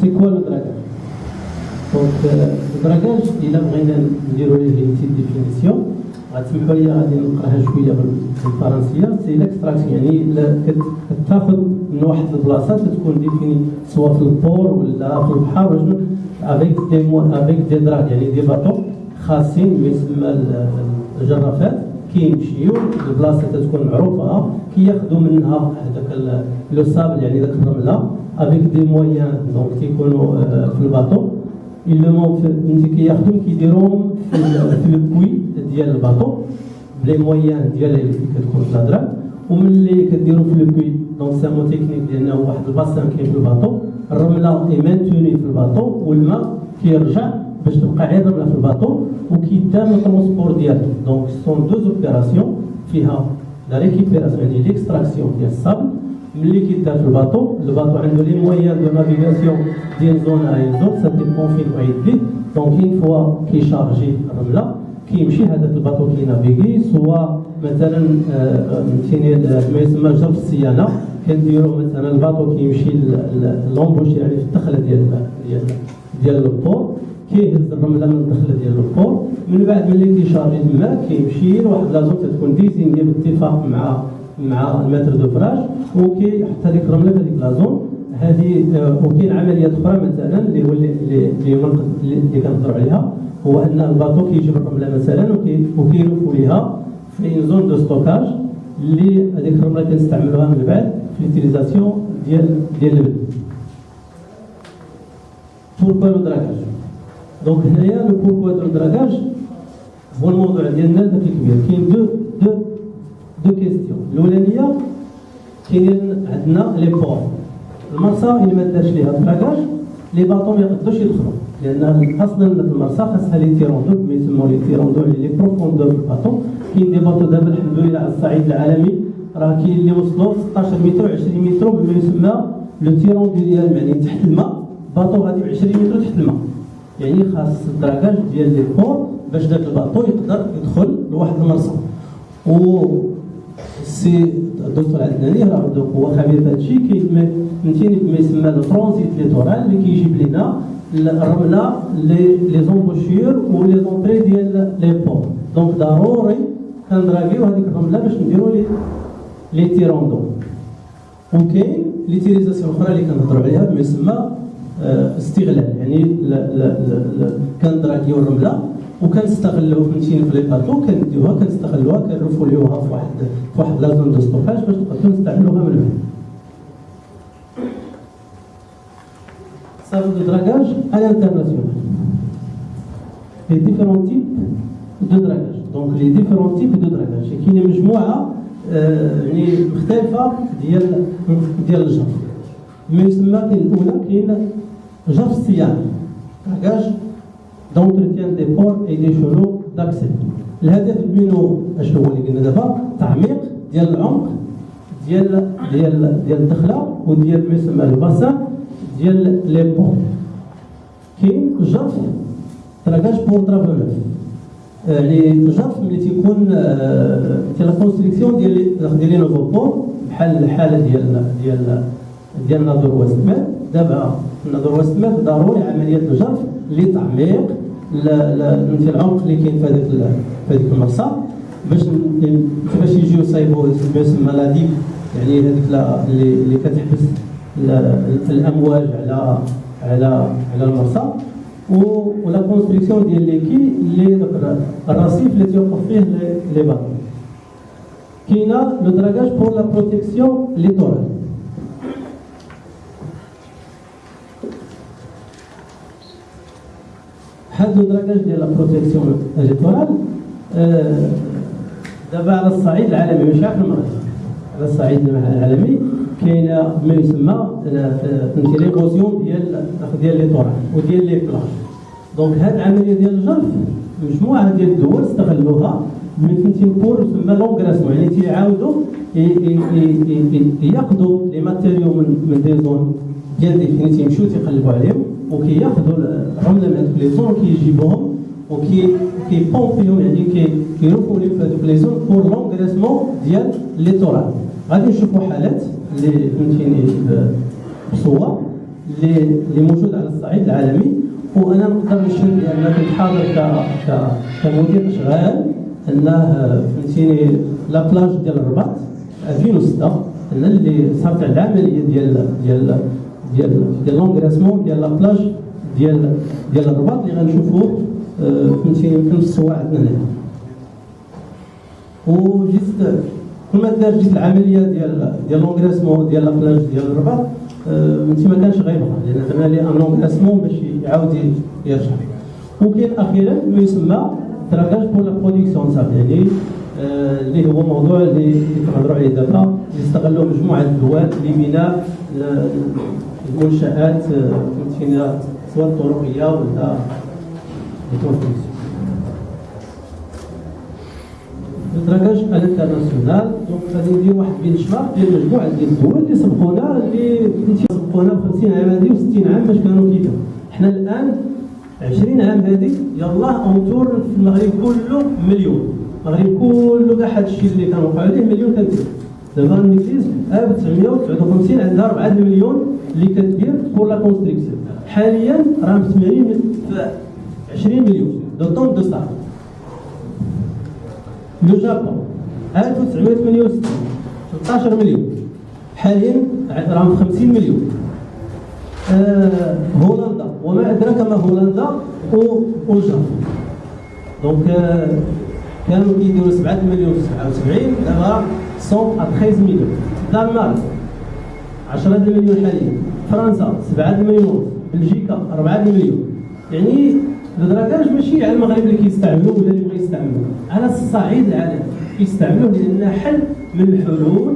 c'est quoi le dragage donc ال dragage الا بغينا نديرو ليه petite définition غتسمحوا لي غادي نقراها شوية بالفرنسيه c'est l'extraction يعني كتاخذ من واحد البلاصه تكون définie سواء في ال port ولا في البحر ولا avec des mots avec des dragues يعني des bateaux خاصين يسمى الجرافات كيمشيو البلاصه تكون معروفه كياخذوا منها هذاك لو صابل يعني ذاك الرمله افيك دي مويان دونك تيكونوا في الباطو إلا ملي كياخذوهم كيديروهم في الكوي ديال الباطو بلي مويان ديال اللي كتكون في الهضره وملي كديرو في الكوي دونك سامو تكنيك لأنه واحد الباسان كاين في الباطو الرمله اي مانتوني في الباطو والماء كيرجع باش تبقى غير الرمله في الباطو وكيدار الترونسبور ديالها دونك سون دوز اوبيراسيون فيها la récupération يعني l'extraction ديال ال sable ملي كيدار في الباطو الباطو عنده les moyens de navigation ديال zone à zone ça dépend فين يدي donc une fois كيشارجي الرملة كيمشي هذاك الباطو كينافيغي soit مثلا فهمتيني ما يسمى جرف الصيانة كنديرو مثلا الباطو كيمشي l'embouche يعني في الدخلة ديال ديال ديال ال port كيهز الرملة من الدخلة ديال ال port. من بعد ملي كيشارجي الماء كيمشي لواحد la zone تكون désignée باتفاق مع مع ال maître d'ouvrage وكيحط هذيك الرمله في هذيك la zone هذه وكاين عمليات أخرى مثلا اللي هو اللي اللي اللي كنهضروا عليها هو أن الباطو كيجيب الرملة مثلا وكيلفوا ليها في zone de stockage اللي هذيك الرمله كنستعملوها من بعد في l'utilisation ديال ديال البن pourquoi le dragage donc هنايا le pourquoi du dragage هو الموضوع ديالنا ذاك الكبير كاين deux deux deux questions الاولانيه كاين عندنا les ports المرسى اللي ما دارش ليها dragage les bateaux ما يقدروش يدخلوا لأن أصلا المرسى خاصها les tirants d'eau ما يسموا les tirants d'eau les profondeurs في الباطو كاين des bateaux دابا الحمد لله على الصعيد العالمي راه كاين اللي وصلوا 16 متر و20 متر بما يسمى le tirant d'eau ديال يعني تحت الماء باطو غادي ب 20 متر تحت الماء يعني خاص ال dragage ديال les ports باش داك الباطو يقدر يدخل لواحد المرسى و سي الدكتور عدناني راه هو خبير في هذا الشيء فهمتيني ما يسمى littoral اللي كيجيب لنا الرمله les embouchures و les entrées ديال les ports donc ضروري كندراكيو هذيك الرمله باش نديرو les les tirants d'eau وكاين l'utilisation أخرى اللي كنهضروا عليها بما يسمى استغلال. يعني كندراكيو الرمله وكنستغلوا فهمتيني في les bateaux كنديوها كنستغلوها كنرفوليوها في واحد في واحد la zone de stockage باش نقدروا نستعملوها من بعد. صافي du dragage à l'international. Les différents types de dragage. Donc les différents types de dragage. كاين مجموعه يعني مختلفه ديال ديال الجرف ما يسمى كاين الاولى كاين جرف الصيانه dragage d'entretien des ports et des chenaux d'accès الهدف منه اش هو اللي قلنا دابا؟ تعميق ديال العمق ديال ديال ديال الدخلة وديال ما يسمى ال bassin ديال les ports كاين جرف dragage pour travaux neufs يعني الجرف ملي تيكون ديال la construction ديال ديال les nouveaux بحال الحالة ديال ديال ديال Nador Med دابا Nador Med ضروري عمليات الجرف لتعميق فهمتي العمق اللي كاين في هذاك في هذيك المرسى باش كيفاش يجيو يصايبوا ما يسمى la يعني هذيك اللي اللي كتحبس الأمواج على على على المرسى. و la construction ديال les quais اللي الرصيف اللي تيوقف فيه les bateaux كاينة le dragage pour la protection littorale هاد le dragage ديال la protection littorale دابا على الصعيد العالمي ماشي في المغرب على الصعيد العالمي كاين ما يسمى فهمتي l'érosion ديال ديال littoral وديال les plages donc هاد العملية ديال الجرف مجموعة ديال الدول استغلوها من فهمتي pour يسمى l'engraissement يعني تيعاودوا ياخذوا les matériaux من des zones ديال définies تيمشيو تيقلبوا عليهم؟ وكياخذوا الرمله من les zones كيجيبوهم وكي كيبومبيهم يعني كيروحوا les في هذوك les zones pour l'engraissement ديال littoral غادي نشوفوا حالات اللي فهمتيني بصور اللي اللي موجود على الصعيد العالمي وأنا نقدر نشهد بان كنت حاضر ك كمدير أشغال أنه فهمتيني la plage ديال الرباط 2006 أنا اللي صارت العملية ديال ديال ديال ديال l'engraissement ديال la plage ديال ديال الرباط اللي غنشوفوه فهمتيني يمكن في الصور عندنا هنا. وجيت كل ما دار جيت العملية ديال ديال l'engraissement ديال la plage ديال الرباط فهمتي ما كانش غيبغى لأن درنا les un l'engraissement باش يعاود يرجع. وكاين أخيرا ما يسمى dragage pour la production صافي يعني اللي هو موضوع اللي كنهضروا عليه دابا. يستغلوا مجموعة الدول لبناء المنشآت فهمتينا سواء الطرقيه ولا ال dragage international donc غادي ندير واحد benchmark ديال مجموعة ديال الدول اللي سبقونا اللي سبقونا ب 50 عام هذه و60 عام باش كانوا كيفاش حنا الآن 20 عام هذه يلاه en tout في المغرب كله مليون. المغرب كله كاع هذا الشيء اللي كان وقع عليه مليون كنتير دابا النكليز 1959 عندها 4 مليون اللي كتبير بور لا كونستركسيون حاليا راه مستثمرين في 20 مليون. دو طون دو ستار لو جابون 1968 13 مليون. حاليا راهم 50 مليون. آه هولندا. وما أدراك ما هولندا والجابون دونك آه كانوا كيديروا 7 مليون في 77 دابا سون ا 13 مليون دنمارك 10 مليون حاليا فرنسا 7 مليون بلجيكا 4 مليون يعني الدراكاج ماشي على المغرب اللي كيستعملوه ولا اللي بغا يستعملوه على الصعيد العالمي كيستعملوه لأن حل من الحلول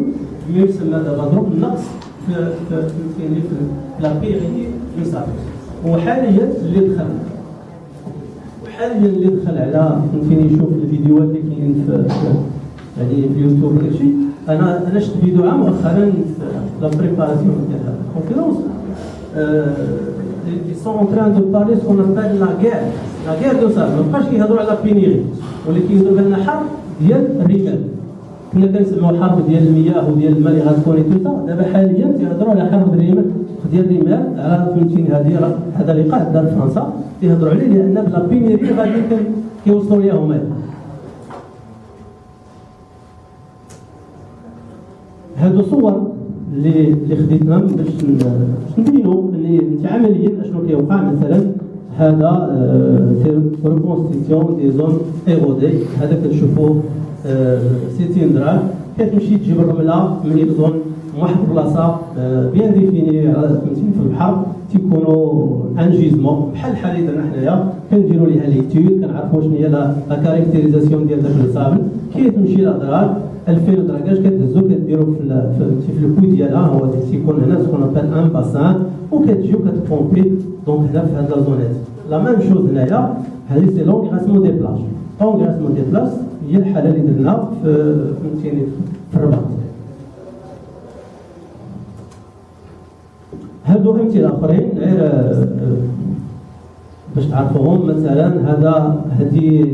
ما يسمى دابا ضرب النقص في في في في لا بيغي وحاليا اللي دخل وحاليا اللي دخل على فهمتيني يشوف الفيديوهات اللي كاينين في يعني في اليوتيوب شيء أنا أنا شفت فيديو عام مؤخرا في la préparation ديال ال conférence ils sont en train de parler ce qu'on appelle la guerre. La guerre de sable. ما بقاش كيهضروا على pénurie ولا كيهضروا لنا حرب ديال الرمال. كنا كنسمعوا الحرب ديال المياه وديال الماء اللي غتكون توتا دابا حاليا تيهضروا على حرب الرمال ديال الرمال على فهمتيني هذه هذا لقاء دار فرنسا. تيهضروا عليه لأن ب la pénurie غادي كيوصلوا ليهم هادو صور اللي اللي خديتهم باش نبينوا اللي أنت عمليا أشنو كيوقع مثلا؟ هذا reconstitution des zones érodées هذا كنشوفوه 60 درهم كتمشي تجيب الرملة؟ من يبدون من واحد البلاصه آه، bien définie فهمتيني في البحر تيكونوا ان جيزمون بحال الحاله اللي درنا حنايا كنديروا ليها ليتيود كنعرفوا شنو هي لا كاركتيريزاسيون ديال داك الصابن. كي تمشي الاضرار 2000 دراكاج كتهزو كديرو في في الكو ديالها. هو تيكون هنا سكون ابل ان باسان وكتجيو كتبومبي. دونك هنا في هاد لا زونات لا ميم شوز هنايا. هادي سي لونغ غاسمو دي بلاج لونغ غاسمو دي بلاج هي الحالة اللي درنا في فهمتيني في الرباط. هادو امثله اخرين غير باش تعرفوهم مثلا هذا هذه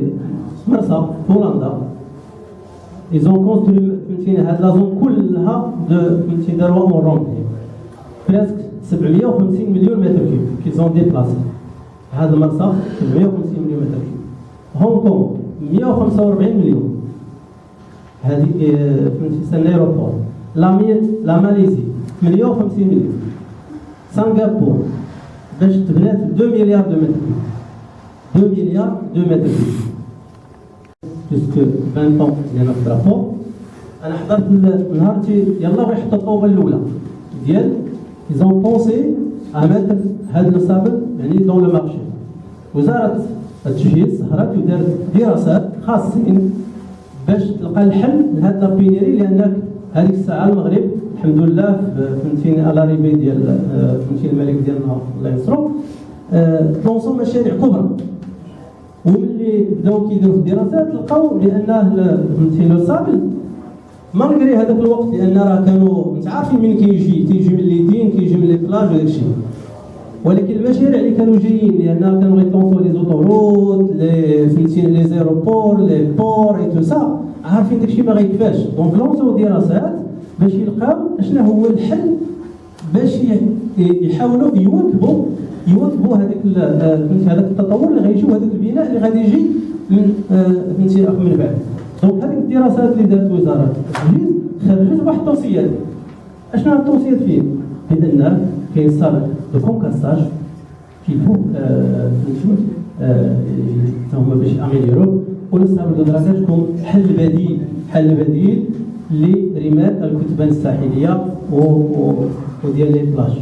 في هولندا ont construit فهمتيني هاد la zone كلها فهمتي داروها ont presque 750 مليون mètres cubes qu'ils ont déplacés هذا المرصف 750 مليون mètres cubes هونغ كونغ 145 مليون. هذه فهمتي سان ايروبور لا ماليزي 150 مليون. سنغافور باش تبنات 2 مليار دو متر 2 مليار دو متر بيسكو 20 طون ديالنا في الدرابو أنا حضرت نهار يلاه يحطوا الطوبة الأولى. ديال ايزون بونسي اماتر هذا الصابل يعني دون لو مارشي وزارة التجهيز سهرت ودارت دراسات خاصين باش تلقى الحل لهاد la pénurie لأنك هذيك الساعة المغرب الحمد لله فهمتيني على ريبي ديال فهمتيني الملك ديالنا الله ينصرو تلونسو مشاريع كبرى. وملي بداو كيديروا في الدراسات لقاو بأن فهمتي le sable malgré هذاك الوقت لأن راه كانوا انت عارفين من كيجي تيجي من les dunes كيجي من les plages وداك الشيء ولكن المشاريع اللي كانوا جايين لأن كانوا غيطونسو les autoroutes les فهمتي les aéroports les ports et tout ça عارفين داك الشيء ما غيكفاش. donc لونسو دراسات باش يلقاو اشنا هو الحل باش يحاولوا يواكبوا يواكبوا هذاك هذاك التطور اللي غيجي وهذاك البناء اللي غادي يجي من فهمتي من بعد. donc هذيك الدراسات اللي دارت وزارة التجهيز خرجت واحد التوصيات أشنو التوصيات فيه؟ بان كاين sable de concassage qu'il faut هما باش améliorer de dragage comme حل بديل حل بديل لرمال الكتبان الساحليه وديال les plages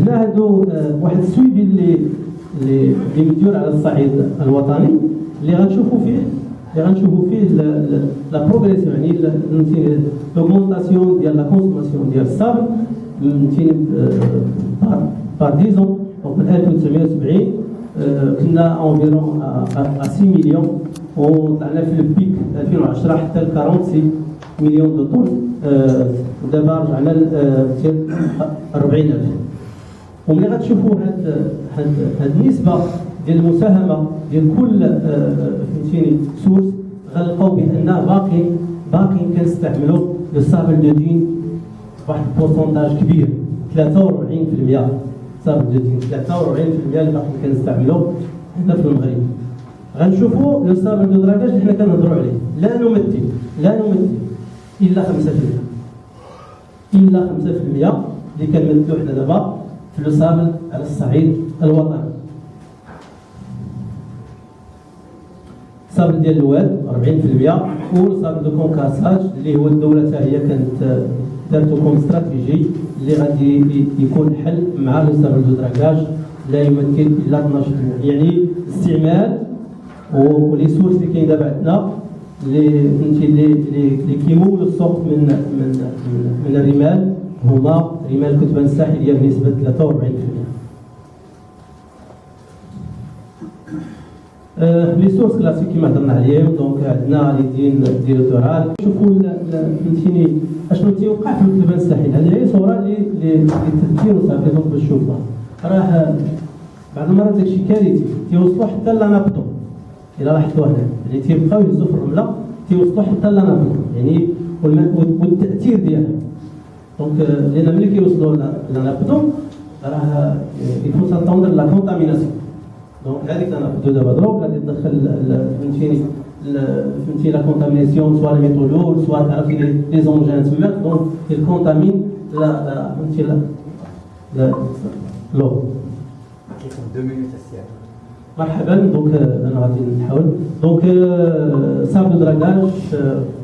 هنا هادو واحد ال suivi اللي اللي مديور على الصعيد الوطني اللي غنشوفوا فيه اللي غنشوفوا فيه la progression يعني l'augmentation ديال la consommation ديال ال sable فهمتيني par par dix ans donc من 1970 كنا environ 6 مليون وطلعنا في ال pic 2010 حتى ل 46 مليون de tonnes ودابا رجعنا ل 40000 وملي غتشوفوا هاد هاد النسبة ديال المساهمه ديال كل فهمتيني source غنلقاو بان باقي باقي كنستعملوا le sable de dune واحد ال pourcentage كبير 43% sable de dune 43% اللي باقي كنستعملوا هنا في المغرب. غنشوفوا le sable de dragage اللي حنا كنهضروا عليه. لا نمثل لا نمثل إلا 5% إلا 5% اللي كنمثلوا حنا دابا في le sable على الصعيد الوطني. ال sable ديال الواد 40% وال sable de concassage اللي هو الدولة حتى هي كانت دارتو comme stratégie اللي غادي يكون حل مع le sable de dragage. لا يمثل الا 12% يعني استعمال و les sources اللي كاين دابا عندنا اللي فهمتي اللي اللي كيمولوا السوق من من من الرمال. هما رمال الكتبان الساحلية بنسبة 43% les sources classiques كيما هضرنا عليهم donc عندنا les dunes du littoral شوفوا فهمتيني اشنو تيوقع في الكتبان الساحل هذه هي صوره للتذكير وصافي donc باش تشوفها راه بعض المرات داكشي كارثي تيوصلوا حتى la nappe d'eau إلى لاحظتوا هنا يعني تيبقاو يهزوا في الرمله تيوصلوا حتى la nappe d'eau يعني والتأثير ديالها. donc لأن ملي كيوصلوا la nappe d'eau راه يفو ساتوندر لا كونتاميناسيون دونك هذيك أنا بدو دابا دروك غادي تدخل فهمتيني فهمتي لا كونتاميناسيون سوا لي ميتو لور سوا تعرفي لي زونجان تما دونك الكونتامين لا فهمتي لا لو مرحبا دونك أنا غادي نحاول دونك ساب دراغاج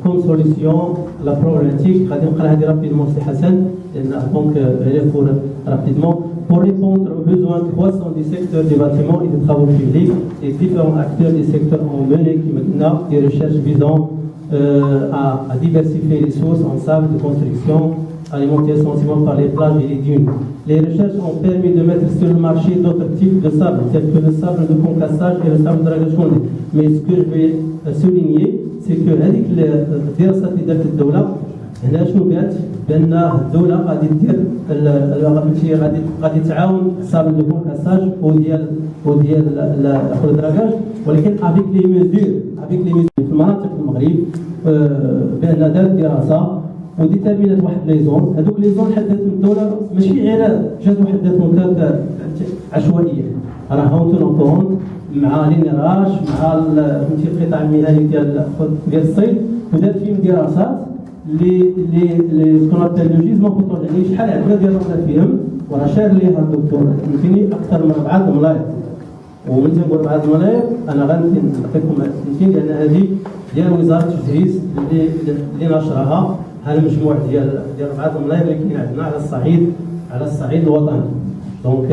كوم سوليسيون لا بروبليماتيك غادي نقرا هذه رابيدمون سي حسن لأن دونك هي فور rapidement pour répondre aux besoins croissants du secteur des bâtiments et des travaux publics les différents acteurs des secteurs ont mené maintenant des recherches visant euh, à, diversifier les sources en sable de construction alimentées essentiellement par les plages et les dunes. Les recherches ont permis de mettre sur le marché d'autres types de sable, tels que le sable de concassage et le sable de ragachonde. Mais ce que je vais euh, souligner, c'est que avec les euh, هنا شنو قالت بان الدولة غادي دير فهمتي غادي غادي تعاون sable de concassage وديال وديال ال dragage ولكن avec les mesures avec les mesures في المناطق المغرب بأن دارت دراسة و déterminات واحد les zones هذوك les zones حددتهم الدولة ماشي غير جات وحددتهم عشوائية. راه en tenant compte مع l'INRH مع فهمتي القطاع المهني ديال ديال الصيد ودارت فيهم دراسات لي لي لي ce qu'on appelle le gisement potentiel يعني شحال عندنا ديال فيهم وراه شار ليها الدكتور. فهمتيني أكثر من أربعة الملاير ومن تنقول أربعة الملاير أنا غنعطيكم فهمتيني لأن هذه ديال وزارة التجهيز اللي اللي نشرها هذا المجموع ديال ديال أربعة الملاير اللي كاين عندنا على الصعيد على الصعيد الوطني. donc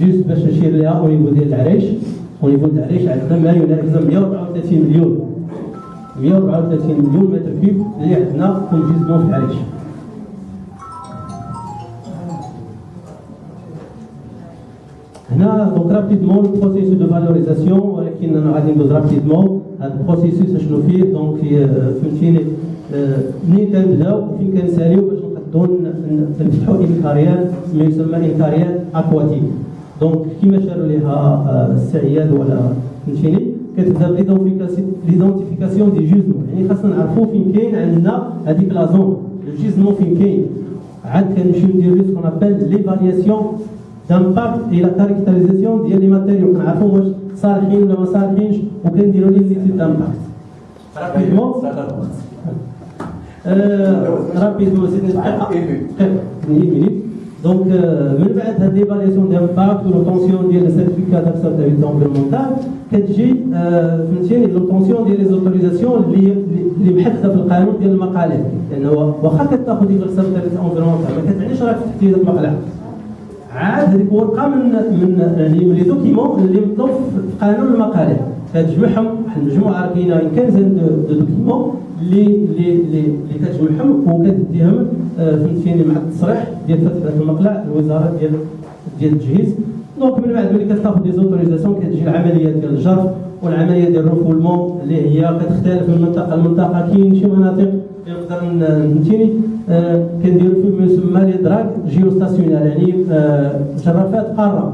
juste باش نشير لها au niveau ديال العرايش au niveau ديال العرايش عندنا ما يناهز 134 مليون. 134 مليون mètres cubes اللي عندنا comme gisement في العرايش. هنا donc rapidement ال processus de valorisation ولكن أنا غادي ندوز rapidement هذا ال processus شنو فيه؟ donc فهمتيني؟ منين كنبداو فين كنساليو باش نقدروا نفتحوا une carrière ما يسمى une carrière aquatique. donc كيما شاروا ليها السعياد ولا فهمتيني؟ كتبدا l'identification des gisements يعني خاصنا نعرفوا فين كاين عندنا هذيك la zone ال gisement فين كاين عاد كنمشيو نديرو ce qu'on appelle l'évaluation d'impact et la caractérisation ديال les matériaux كنعرفو واش صالحين ولا ما صالحينش وكنديرو les études d'impact rapidement rapidement سيدي دقيقه دقيقه donc من بعد هاد l'évaluation d'impact و l'obtention ديال ال certificat d'acceptabilité environnementale كتجي فهمتيني l'obtention ديال les autorisations اللي محدده في القانون ديال المقالع لأنه واخا كتأخذ ديك ال acceptabilité environnementale ما كتعنيش راك فتحتي هذاك المقلع عاد هذيك ورقة من من يعني les documents اللي مطلوب في قانون المقالع كتجمعهم واحد المجموعة كاينة quinzaine de documents اللي اللي اللي كتجمعهم وكتديهم فهمتيني مع التصريح ديال فتح المقلع الوزارة ديال ديال التجهيز donc من بعد ملي كتاخذ des autorisations كتجي العملية ديال الجرف والعملية ديال ال refoulement اللي هي كتختلف من منطقه لمنطقه كاين شي مناطق نقدر فهمتيني كنديروا فيه ما يسمى les dragues stationnaires يعني جرافات قارة.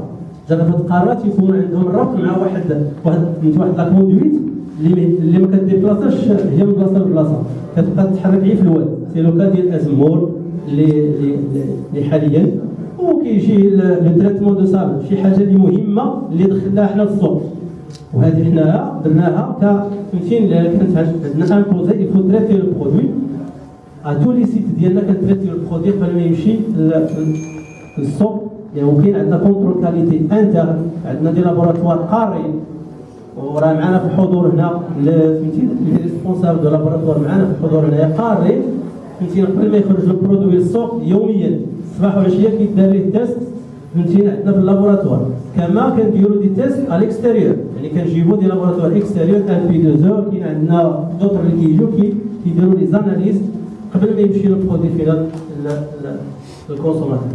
جرافات قارة تيكون عندهم الربط مع واحد واحد واحد la conduite اللي ما ك déplaçاش هي من بلاصة لبلاصة. كتبقى تتحرك غير في الواد c'est le cas ديال أزمور اللي اللي حاليا وكيجي le traitement de sable. شي حاجة اللي مهمة اللي دخلناها حنا للسوق وهذه حنايا درناها ك فهمتيني؟ كانت عندنا imposé il faut traiter le produit à tous les sites ديالنا كن traiter le produit قبل ما يمشي للسوق يعني وكاين عندنا contrôle qualité interne عندنا des laboratoires قارين وراه معنا في الحضور هنا فهمتي responsable de laboratoire معنا في الحضور هنايا قاري فهمتي قبل ما يخرج ال produit للسوق يوميا الصباح والعشية كيدار ليه test فهمتينا عندنا في ال laboratoire كما كنديروا des tests على ال extérieur. يعني كنجيبوا des laboratoires extérieurs LP2E أو كاين عندنا d'autres اللي كيجيو كيديروا les analyses قبل ما يمشي ال produit final للكونسوماتور.